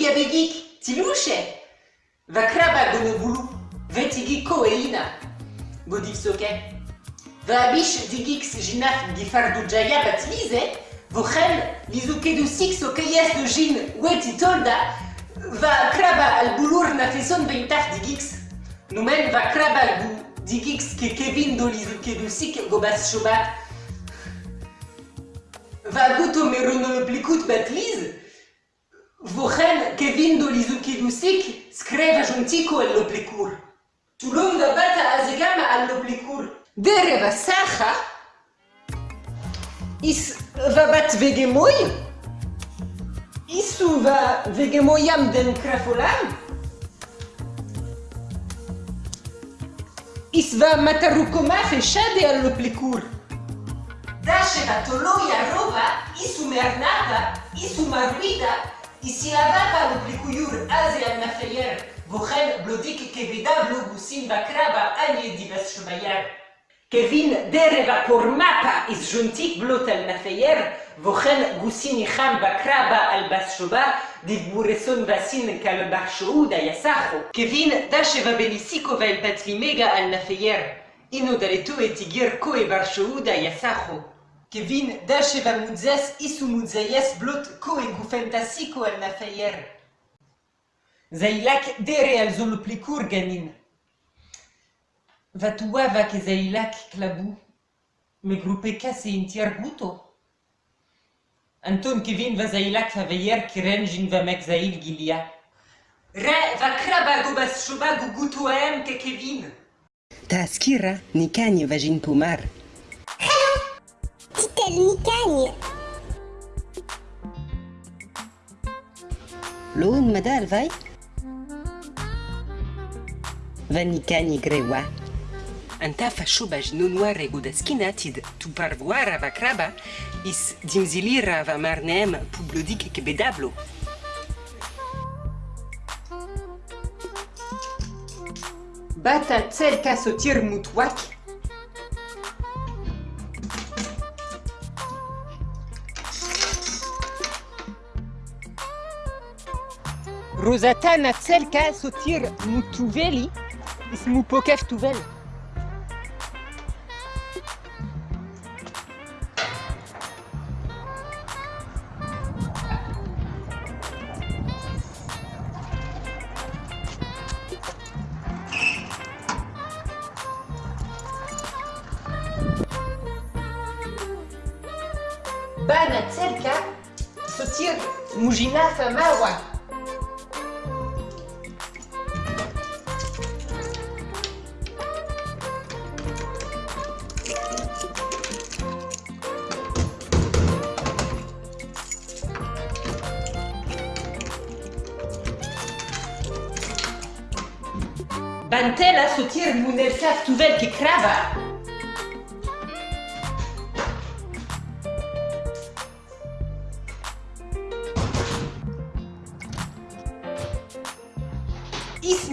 bigabegik, tiluche. Va kraba gonobulu, vetigi koelina. Godif soke. Va abish digix jinaf gifardu jaya batlize, vochem lizukedu six okeyes de jin weti tolda, va kraba al bulur beintaf digix. Numen va kraba al bu digix ke Kevin do lizukedu sik gobas shobat. Merono plikut batlize, che vindo gli zucchi d'usic scrive giuntico all'oblicur. Tu l'onda bata azigama all'oblicur. Dereva sacha is va bat vegemoi isu va vegemoiam den crafolam is va matarucoma fechade all'oblicur. Dasheva toloia rova isu mernata isu maruida Ici-là, par Ubrikuyur, Asia Mafayer, Vochel, Blodik, Kevida, Blogusin, Bakraba, Ali, Dibas Shumayer. Kevin, Dereva, Kormapa, is Juntik, Blot al Mafayer, Vochel, Gusini, Kham, Bakraba, Albas Shoba, Divbureson, Vasin, Kalbar Shouda, Yasacho. Kevin, Dasheva Belisiko, Vail Patrimega, Al Mafayer. Inu Daletu, Etigir, Ko, Ebar Shouda, Yasacho. Kevin Dashevamudzes Isumudzeyes Blot Koegufentasiko El Nafayer. Zeilak Dereal Zoloplikur Ganin. Vatuava que Zeilak Klabu. Me grupe kase intiar guto. Anton Kevin va Zeilak Faveyer Kirenjin va Mek Zail Gilia. Re va krabago bas shubago gutoem ke Kevin. تذكرة نكاني فاجين بومار Titel Mikanie. Loun madal vai? Va nikanie grewa. Anta fa shobaj no noir ego da skinatid tu parvoar va kraba is dimzilira va marnem pu blodik ke bedablo. Bata tsel ka sotir mutwak. Rosatana tsel ka sotir mutuveli is mu pokaf tuvel. Bana tsel ka Bantela sotir munel saf tuvel ke krava. Is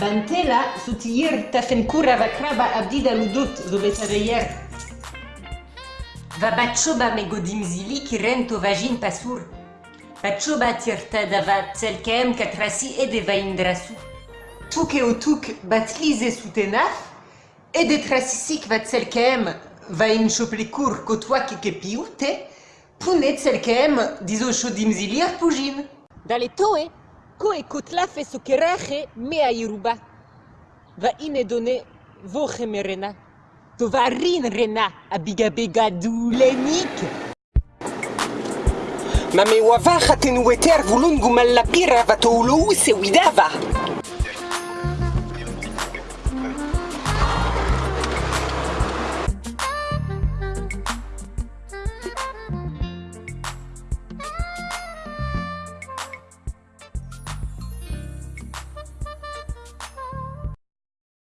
Bantela sotir tafenkura va kraba abdida ludot zo betaveyer. Va batchoba me godimzili ki rento vagin pasur. Batchoba tirta dava tselkem katrasi e de vaindrasu. Tuke o tuk batlize sutenaf e de trasisik va tselkem va in choplikur kotwa ko e kotla fe sokerache me a iruba. Va ine done voche merena. To va rin rena a bigabega dulenik. Ma me wavacha tenueter vulungu malapira va to ulo se widava.